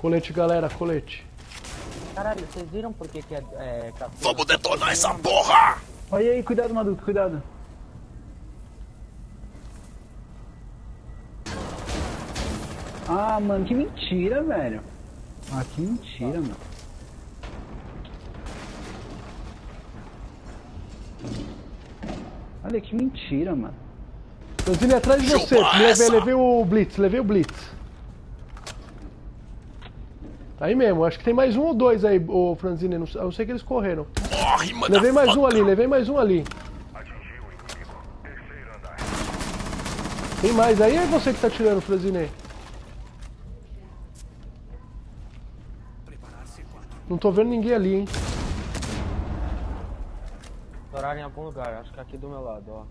Colete, galera, colete. Caralho, vocês viram por que, que é, é Vamos detonar essa porra! Olha aí, cuidado, Maduto, cuidado. Ah, mano, que mentira, velho. Ah, que mentira, mano. Olha que mentira, mano. Franzine, atrás de você. Levei, levei o Blitz, levei o Blitz. Tá aí mesmo, acho que tem mais um ou dois aí, ô Franzine. Não, sei- eu sei que eles correram. Morre, mano! Levei mais um ali, levei mais um ali. Tem mais aí ou é você que tá tirando, Franzine? Não tô vendo ninguém ali, hein? Estouraram em algum lugar, acho que aqui do meu lado, ó.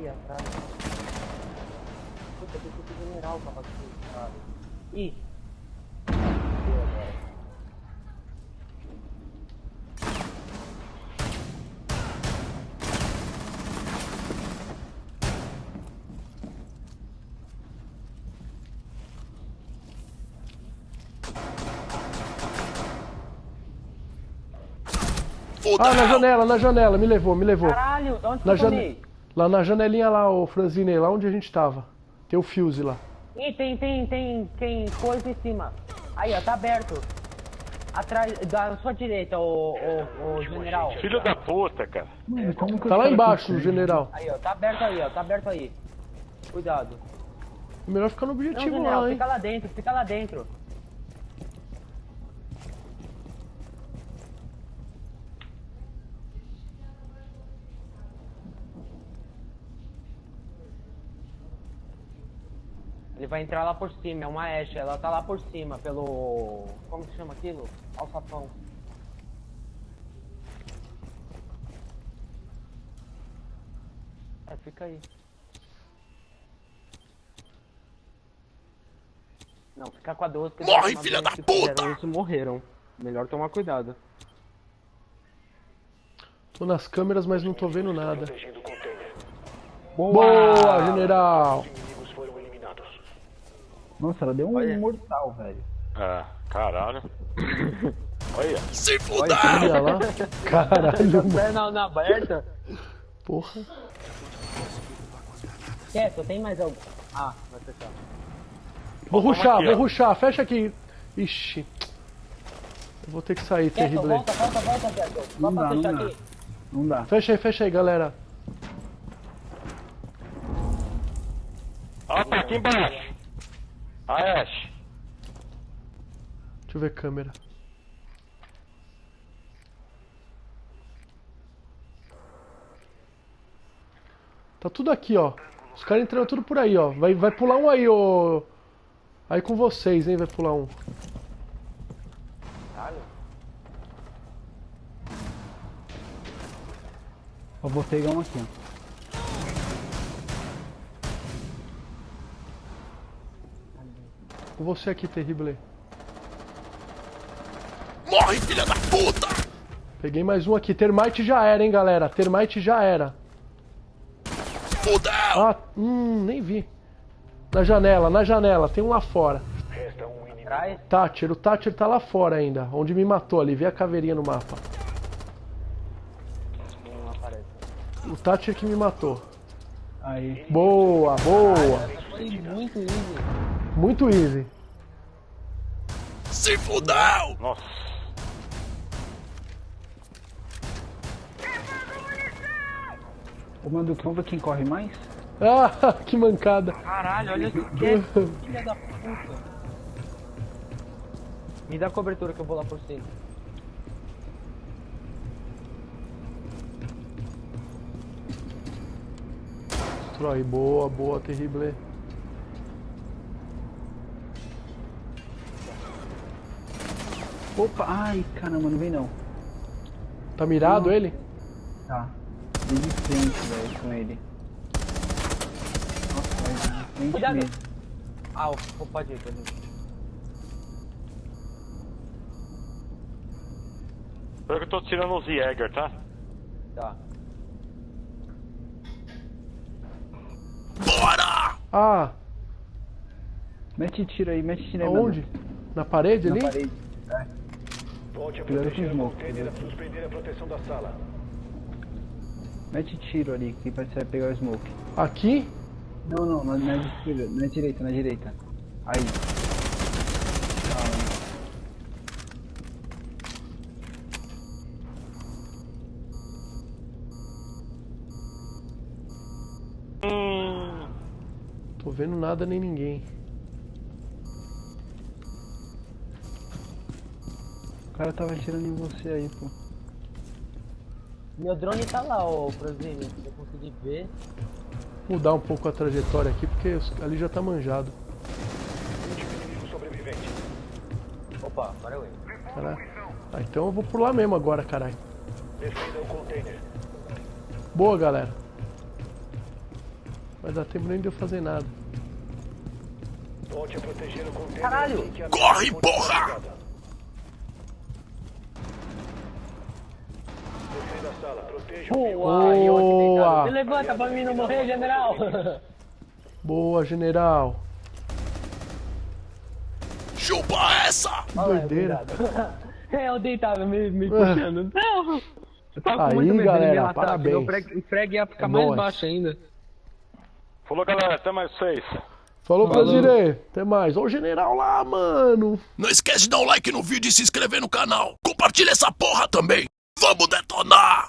Ih, atrás. Puta, tem que ser general pra bater cara. Ih. Ah, na janela, na janela, me levou, me levou. Caralho, de onde que Na eu jane... Lá na janelinha lá, ô Franzine, lá onde a gente tava. Tem o Fuse lá. Ih, tem, tem, tem, tem coisa em cima. Aí, ó, tá aberto. Atrás, da sua direita, ô, ô, ô general. Filho da puta, cara. Mano, como que Tá lá embaixo, conseguem? general. Aí, ó, tá aberto aí, ó, tá aberto aí. Cuidado. É melhor ficar no Não, objetivo general, lá, hein? fica lá dentro, fica lá dentro. Ele vai entrar lá por cima, é uma Ashe, ela tá lá por cima, pelo... Como que chama aquilo? Alçapão. É, fica aí. Não, fica com a 12. porque Morre, filha da puta! fizeram Isso morreram. Melhor tomar cuidado. Tô nas câmeras, mas não tô vendo nada. Container. Boa, general! Nossa, ela deu um Olha. mortal, velho. Ah, caralho. Olha, Se fuder! Olha lá. Caralho. Perna na aberta. Porra. Quieto, tem mais algum? Ah, vai fechar. Vou ruxar, aqui, vou ó. ruxar. Fecha aqui. Ixi. Eu vou ter que sair, terrível. volta, volta, volta. Só Não pra dá, não dá. aqui. Não dá. Fecha aí, fecha aí, galera. ó, tá aqui embaixo. A Ash. Deixa eu ver câmera. Tá tudo aqui, ó. Os caras entrando tudo por aí, ó. Vai, vai pular um aí, ô. Aí com vocês, hein? Vai pular um. Caralho. Eu vou pegar um aqui, ó. Com você aqui, terrível. Morre, filha da puta! Peguei mais um aqui. Termite já era, hein, galera. Termite já era. Fudeu! Ah, hum, nem vi. Na janela, na janela. Tem um lá fora. Atrás. Thatcher, o Thatcher tá lá fora ainda. Onde me matou ali. Vê a caveirinha no mapa. O Thatcher que me matou. Aí. Boa, boa. Foi muito easy. Muito easy. Se fudeu! Nossa. Ô, Manduca, vamos ver quem corre mais? Ah, que mancada. Caralho, olha é. Filha da puta. Me dá cobertura que eu vou lá por cima. Destrói. Boa, boa, terrível. Opa, ai, caramba, não vem não. Tá mirado ele? Tá. Vem de frente, velho, com ele. Nossa, vai de frente Cuidado. mesmo. Ah, o- pode ir, pode ir. Espero que eu tô tirando os Jäger, tá? Tá. Bora! Ah. Mete tiro aí, mete tiro aí. Aonde? Na parede mano. ali? Na parede. Volte a proteger o o smoke, container e a suspender a proteção da sala. Mete tiro ali, que vai você vai pegar o smoke. Aqui? Não, não, na, na, esquerda, na direita, na direita. Aí. Tô vendo nada nem ninguém. Cara tava atirando em você aí, pô. Meu drone tá lá, ô Prozini, se eu conseguir ver. Mudar um pouco a trajetória aqui, porque ali já tá manjado. Último inimigo sobrevivente. Opa, agora eu entro. Caralho. Ah, então eu vou lá mesmo agora, caralho. Defenda o container. Boa, galera. Vai dar tempo nem de eu fazer nada. Volte a proteger o container. Caralho! Corre, porra! finalizada. Defenda a sala. Proteja o Boa, e deitado. Se levanta pra mim não morrer, general! Boa, general. Chupa essa! Que doideira. É, eu deitava me, me Ah. puxando. Não! Eu tava Aí, com muito medo dele galera, me matar, parabéns. Meu frag, frag ia ficar É mais baixo ainda. Falou, galera. Até mais vocês. Falou, Brasile. Até mais. Ó o general lá, mano. Não esquece de dar um like no vídeo e se inscrever no canal. Compartilha essa porra também. Vamos detonar!